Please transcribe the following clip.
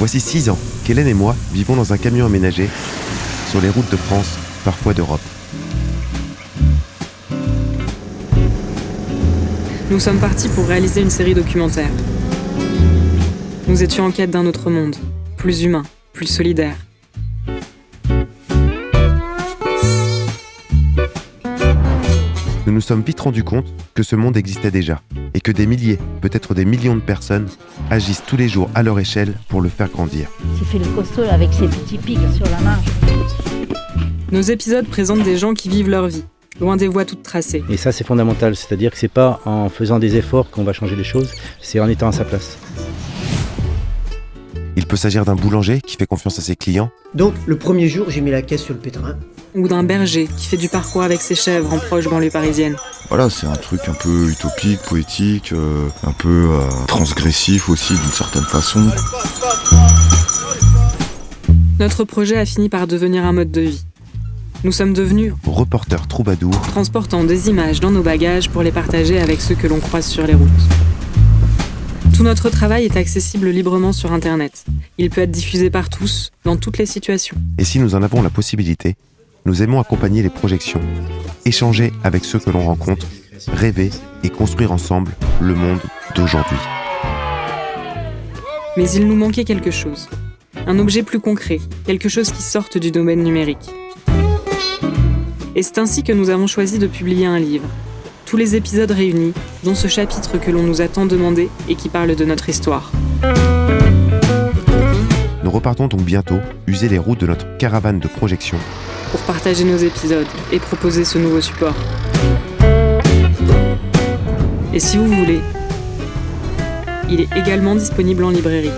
Voici six ans qu'Hélène et moi vivons dans un camion aménagé sur les routes de France, parfois d'Europe. Nous sommes partis pour réaliser une série documentaire. Nous étions en quête d'un autre monde, plus humain, plus solidaire. Nous nous sommes vite rendus compte que ce monde existait déjà et que des milliers, peut-être des millions de personnes agissent tous les jours à leur échelle pour le faire grandir. Il fait le costaud avec ses petits pics sur la marge. Nos épisodes présentent des gens qui vivent leur vie, loin des voies toutes tracées. Et ça, c'est fondamental. C'est-à-dire que c'est pas en faisant des efforts qu'on va changer les choses, c'est en étant à sa place. Il peut s'agir d'un boulanger qui fait confiance à ses clients, Donc, le premier jour, j'ai mis la caisse sur le pétrin. Ou d'un berger qui fait du parcours avec ses chèvres en proche banlieue parisienne. Voilà, c'est un truc un peu utopique, poétique, euh, un peu euh, transgressif aussi d'une certaine façon. Notre projet a fini par devenir un mode de vie. Nous sommes devenus reporter troubadour, transportant des images dans nos bagages pour les partager avec ceux que l'on croise sur les routes. Tout notre travail est accessible librement sur Internet. Il peut être diffusé par tous, dans toutes les situations. et si nous en avons la possibilité, nous aimons accompagner les projections, échanger avec ceux que l'on rencontre, rêver et construire ensemble le monde d'aujourd'hui. Mais il nous manquait quelque chose. Un objet plus concret, quelque chose qui sorte du domaine numérique. Et c'est ainsi que nous avons choisi de publier un livre. Tous les épisodes réunis, dont ce chapitre que l'on nous a tant demandé et qui parle de notre histoire. Nous repartons donc bientôt user les routes de notre caravane de projection pour partager nos épisodes et proposer ce nouveau support. Et si vous voulez, il est également disponible en librairie.